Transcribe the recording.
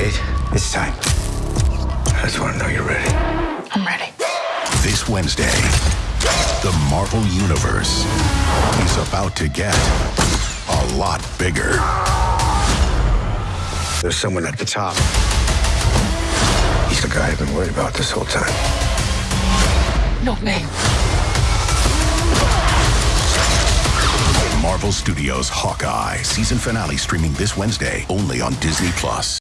Kate, it's time. I just want to know you're ready. I'm ready. This Wednesday, the Marvel Universe is about to get a lot bigger. There's someone at the top. He's the guy I've been worried about this whole time. Not me. Marvel Studios Hawkeye season finale streaming this Wednesday only on Disney Plus.